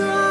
Try.